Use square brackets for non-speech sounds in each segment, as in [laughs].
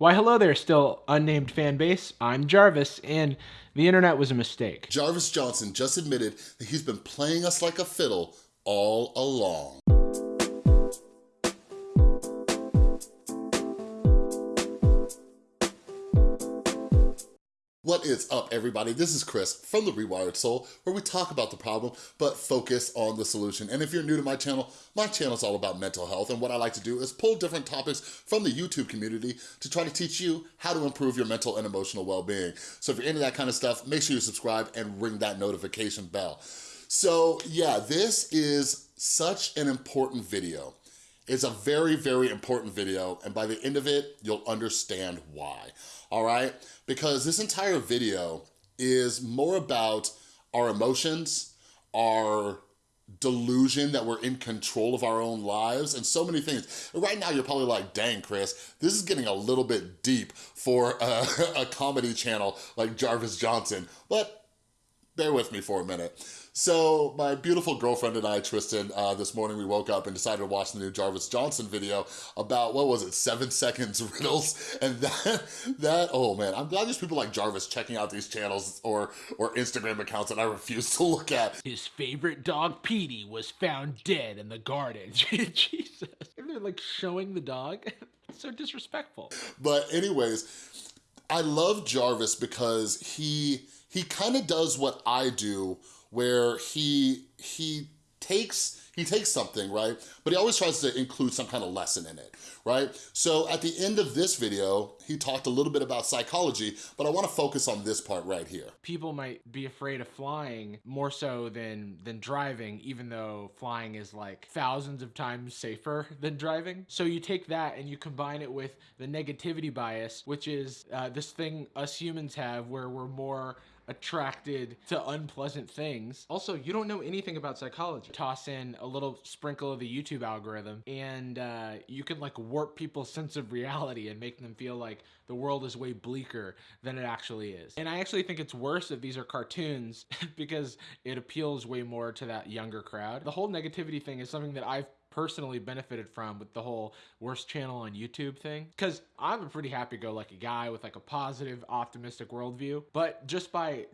Why, hello there, still unnamed fan base. I'm Jarvis, and the internet was a mistake. Jarvis Johnson just admitted that he's been playing us like a fiddle all along. What is up, everybody? This is Chris from The Rewired Soul, where we talk about the problem, but focus on the solution. And if you're new to my channel, my channel is all about mental health, and what I like to do is pull different topics from the YouTube community to try to teach you how to improve your mental and emotional well-being. So if you're into that kind of stuff, make sure you subscribe and ring that notification bell. So yeah, this is such an important video. It's a very, very important video, and by the end of it, you'll understand why all right? Because this entire video is more about our emotions, our delusion that we're in control of our own lives and so many things. Right now, you're probably like, dang, Chris, this is getting a little bit deep for a, [laughs] a comedy channel like Jarvis Johnson, but bear with me for a minute. So my beautiful girlfriend and I, Tristan, uh, this morning we woke up and decided to watch the new Jarvis Johnson video about, what was it, seven [laughs] seconds riddles? And that, that oh man, I'm glad there's people like Jarvis checking out these channels or, or Instagram accounts that I refuse to look at. His favorite dog, Petey, was found dead in the garden. [laughs] Jesus. And they're like showing the dog. [laughs] so disrespectful. But anyways, I love Jarvis because he, he kind of does what I do where he he takes he takes something, right? But he always tries to include some kind of lesson in it, right? So at the end of this video, he talked a little bit about psychology, but I wanna focus on this part right here. People might be afraid of flying more so than, than driving, even though flying is like thousands of times safer [laughs] than driving. So you take that and you combine it with the negativity bias, which is uh, this thing us humans have where we're more attracted to unpleasant things. Also, you don't know anything about psychology. Toss in a little sprinkle of the YouTube algorithm and uh, you can like warp people's sense of reality and make them feel like the world is way bleaker than it actually is. And I actually think it's worse if these are cartoons [laughs] because it appeals way more to that younger crowd. The whole negativity thing is something that I've personally benefited from with the whole worst channel on YouTube thing. Because I'm a pretty happy-go-lucky guy with like a positive, optimistic worldview. But just by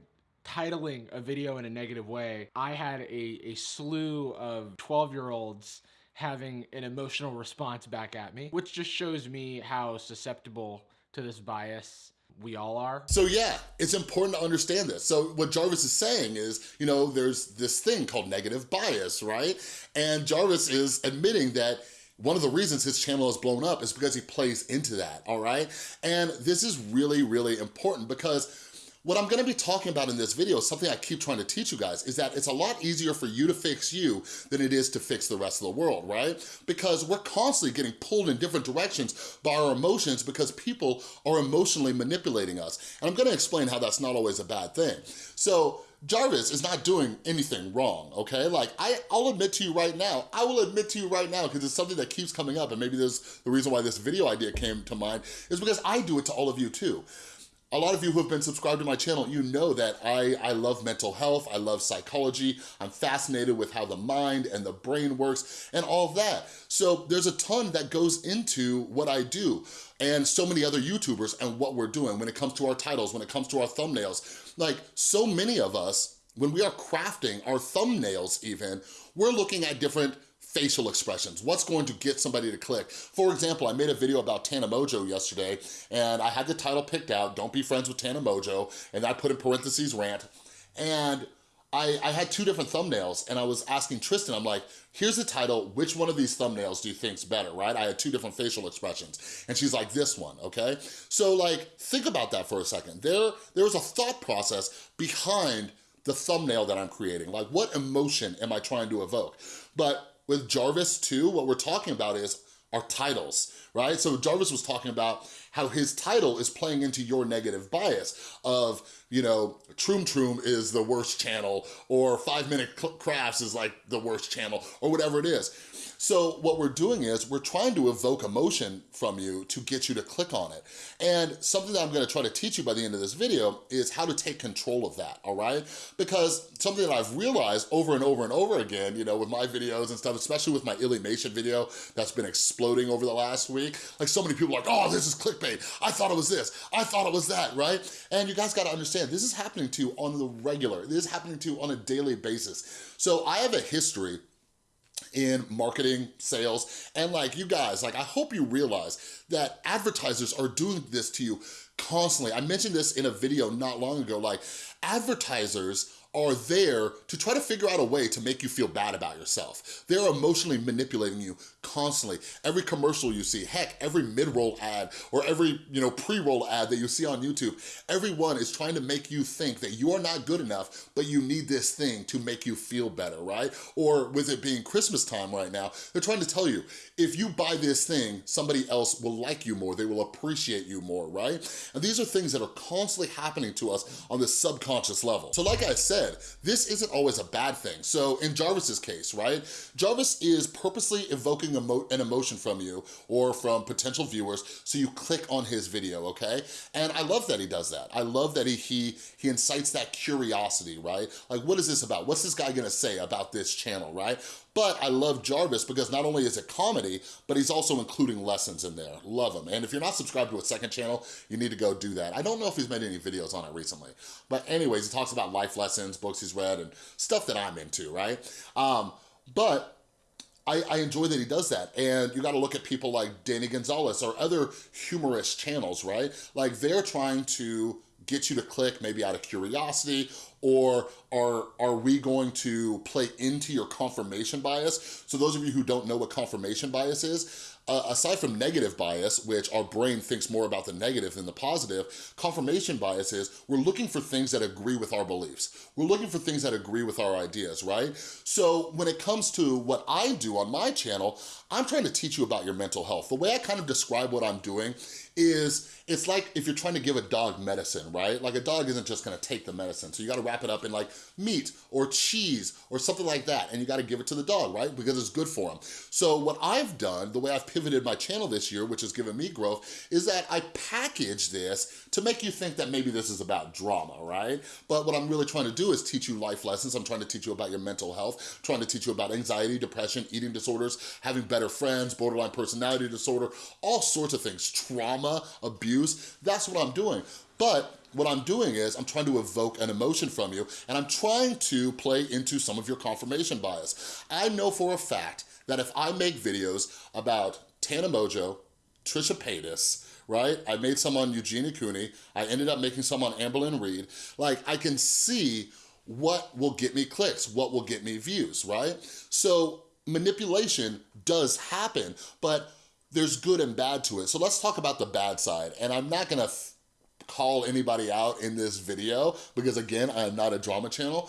titling a video in a negative way, I had a, a slew of 12-year-olds having an emotional response back at me, which just shows me how susceptible to this bias we all are. So yeah, it's important to understand this. So what Jarvis is saying is, you know, there's this thing called negative bias, right? And Jarvis is admitting that one of the reasons his channel has blown up is because he plays into that, all right? And this is really, really important because what I'm gonna be talking about in this video is something I keep trying to teach you guys, is that it's a lot easier for you to fix you than it is to fix the rest of the world, right? Because we're constantly getting pulled in different directions by our emotions because people are emotionally manipulating us. And I'm gonna explain how that's not always a bad thing. So Jarvis is not doing anything wrong, okay? Like, I, I'll admit to you right now, I will admit to you right now, because it's something that keeps coming up, and maybe there's the reason why this video idea came to mind, is because I do it to all of you too a lot of you who have been subscribed to my channel, you know that I, I love mental health, I love psychology, I'm fascinated with how the mind and the brain works and all of that. So there's a ton that goes into what I do and so many other YouTubers and what we're doing when it comes to our titles, when it comes to our thumbnails. Like so many of us, when we are crafting our thumbnails even, we're looking at different facial expressions. What's going to get somebody to click? For example, I made a video about Tana Mongeau yesterday and I had the title picked out, Don't Be Friends with Tana Mongeau, and I put in parentheses rant. And I, I, had two different thumbnails and I was asking Tristan, I'm like, here's the title, which one of these thumbnails do you think's better, right? I had two different facial expressions. And she's like, this one, okay? So like, think about that for a second. There, There's a thought process behind the thumbnail that I'm creating. Like, what emotion am I trying to evoke? But with Jarvis too, what we're talking about is our titles, right? So Jarvis was talking about how his title is playing into your negative bias of, you know, Troom Troom is the worst channel or Five Minute Crafts is like the worst channel or whatever it is. So what we're doing is we're trying to evoke emotion from you to get you to click on it. And something that I'm gonna try to teach you by the end of this video is how to take control of that, all right? Because something that I've realized over and over and over again, you know, with my videos and stuff, especially with my Illymation video that's been exploding over the last week, like so many people are like, oh, this is clickbait. I thought it was this. I thought it was that, right? And you guys gotta understand, this is happening to you on the regular. This is happening to you on a daily basis. So I have a history in marketing, sales, and like you guys, like I hope you realize that advertisers are doing this to you constantly. I mentioned this in a video not long ago, like advertisers are there to try to figure out a way to make you feel bad about yourself. They're emotionally manipulating you constantly. Every commercial you see, heck, every mid-roll ad or every, you know, pre-roll ad that you see on YouTube, everyone is trying to make you think that you are not good enough, but you need this thing to make you feel better, right? Or with it being Christmas time right now, they're trying to tell you, if you buy this thing, somebody else will like you more, they will appreciate you more, right? And these are things that are constantly happening to us on this subconscious level. So like I said, this isn't always a bad thing. So in Jarvis's case, right? Jarvis is purposely evoking emo an emotion from you or from potential viewers so you click on his video, okay? And I love that he does that. I love that he, he, he incites that curiosity, right? Like, what is this about? What's this guy gonna say about this channel, right? But I love Jarvis because not only is it comedy, but he's also including lessons in there. Love him. And if you're not subscribed to a second channel, you need to go do that. I don't know if he's made any videos on it recently. But anyways, he talks about life lessons, books he's read, and stuff that I'm into, right? Um, but I, I, enjoy that he does that. And you gotta look at people like Danny Gonzalez or other humorous channels, right? Like they're trying to get you to click maybe out of curiosity or are, are we going to play into your confirmation bias? So those of you who don't know what confirmation bias is, uh, aside from negative bias, which our brain thinks more about the negative than the positive, confirmation bias is we're looking for things that agree with our beliefs. We're looking for things that agree with our ideas, right? So when it comes to what I do on my channel, I'm trying to teach you about your mental health. The way I kind of describe what I'm doing is it's like if you're trying to give a dog medicine, right? Like a dog isn't just gonna take the medicine. So you gotta wrap it up in like meat or cheese or something like that. And you gotta give it to the dog, right? Because it's good for him. So what I've done, the way I've pivoted my channel this year, which has given me growth, is that I package this to make you think that maybe this is about drama, right? But what I'm really trying to do is teach you life lessons. I'm trying to teach you about your mental health, trying to teach you about anxiety, depression, eating disorders, having better friends, borderline personality disorder, all sorts of things, trauma, abuse, that's what I'm doing. But what I'm doing is I'm trying to evoke an emotion from you and I'm trying to play into some of your confirmation bias. I know for a fact that if I make videos about Tana Mongeau, Trisha Paytas, right? I made some on Eugenia Cooney. I ended up making some on Amberlynn Reed. Like, I can see what will get me clicks, what will get me views, right? So manipulation does happen, but there's good and bad to it. So let's talk about the bad side. And I'm not gonna call anybody out in this video because again, I am not a drama channel,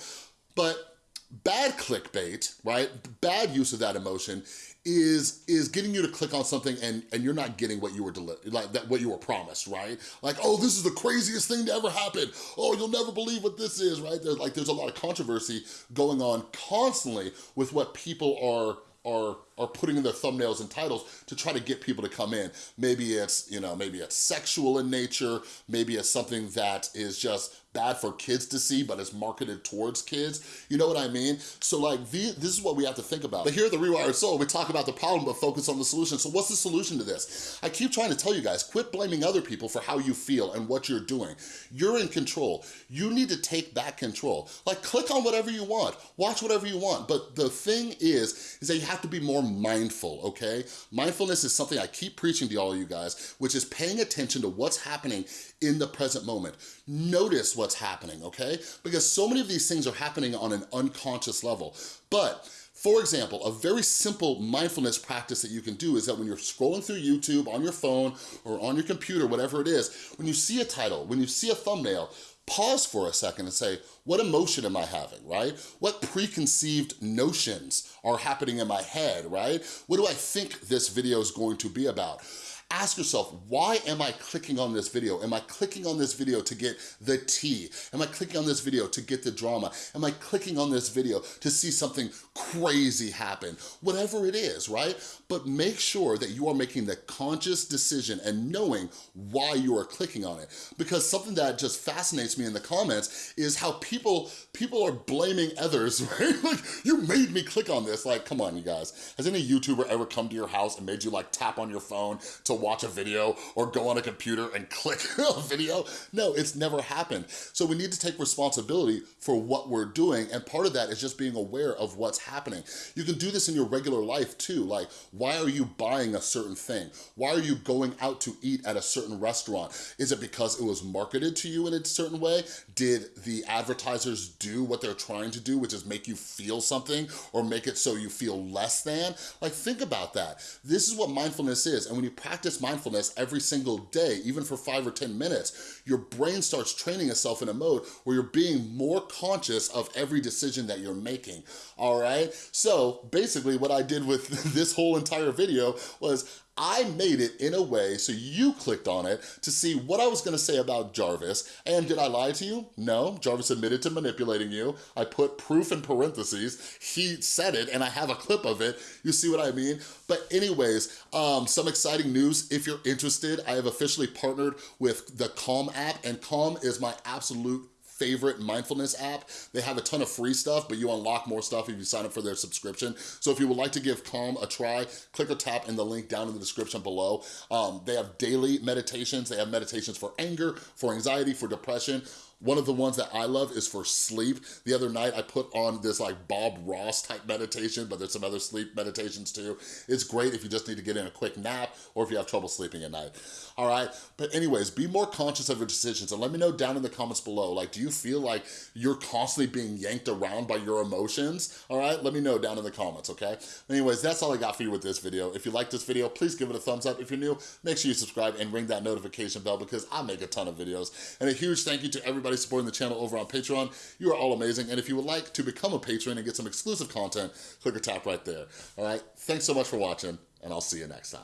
but bad clickbait, right? Bad use of that emotion is is getting you to click on something and and you're not getting what you were like that what you were promised right? Like oh this is the craziest thing to ever happen. Oh you'll never believe what this is right? There's like there's a lot of controversy going on constantly with what people are are are putting in their thumbnails and titles to try to get people to come in. Maybe it's, you know, maybe it's sexual in nature, maybe it's something that is just bad for kids to see, but it's marketed towards kids. You know what I mean? So like, this is what we have to think about. But here at The Rewired Soul, we talk about the problem, but focus on the solution. So what's the solution to this? I keep trying to tell you guys, quit blaming other people for how you feel and what you're doing. You're in control. You need to take back control. Like click on whatever you want, watch whatever you want. But the thing is, is that you have to be more mindful, okay? Mindfulness is something I keep preaching to all you guys, which is paying attention to what's happening in the present moment. Notice what's happening, okay? Because so many of these things are happening on an unconscious level. But for example, a very simple mindfulness practice that you can do is that when you're scrolling through YouTube on your phone or on your computer, whatever it is, when you see a title, when you see a thumbnail, pause for a second and say, what emotion am I having, right? What preconceived notions are happening in my head, right? What do I think this video is going to be about? Ask yourself, why am I clicking on this video? Am I clicking on this video to get the tea? Am I clicking on this video to get the drama? Am I clicking on this video to see something crazy happen? Whatever it is, right? But make sure that you are making the conscious decision and knowing why you are clicking on it. Because something that just fascinates me in the comments is how people people are blaming others, [laughs] right? Like, you made me click on this. Like, come on, you guys. Has any YouTuber ever come to your house and made you like tap on your phone to watch a video or go on a computer and [laughs] click a video? No, it's never happened. So we need to take responsibility for what we're doing. And part of that is just being aware of what's happening. You can do this in your regular life too. Like, why are you buying a certain thing? Why are you going out to eat at a certain restaurant? Is it because it was marketed to you in a certain way? Did the advertisers do what they're trying to do, which is make you feel something or make it so you feel less than? Like, think about that. This is what mindfulness is. And when you practice mindfulness every single day, even for five or 10 minutes, your brain starts training itself in a mode where you're being more conscious of every decision that you're making, all right? So basically what I did with [laughs] this whole entire video was I made it in a way so you clicked on it to see what I was gonna say about Jarvis. And did I lie to you? No, Jarvis admitted to manipulating you. I put proof in parentheses. He said it and I have a clip of it. You see what I mean? But anyways, um, some exciting news. If you're interested, I have officially partnered with the Calm app and Calm is my absolute favorite mindfulness app. They have a ton of free stuff, but you unlock more stuff if you sign up for their subscription. So if you would like to give Calm a try, click or tap in the link down in the description below. Um, they have daily meditations. They have meditations for anger, for anxiety, for depression. One of the ones that I love is for sleep. The other night I put on this like Bob Ross type meditation, but there's some other sleep meditations too. It's great if you just need to get in a quick nap or if you have trouble sleeping at night. All right, but anyways, be more conscious of your decisions and let me know down in the comments below, like do you feel like you're constantly being yanked around by your emotions? All right, let me know down in the comments, okay? Anyways, that's all I got for you with this video. If you like this video, please give it a thumbs up. If you're new, make sure you subscribe and ring that notification bell because I make a ton of videos. And a huge thank you to everybody everybody supporting the channel over on Patreon. You are all amazing. And if you would like to become a patron and get some exclusive content, click or tap right there. All right. Thanks so much for watching and I'll see you next time.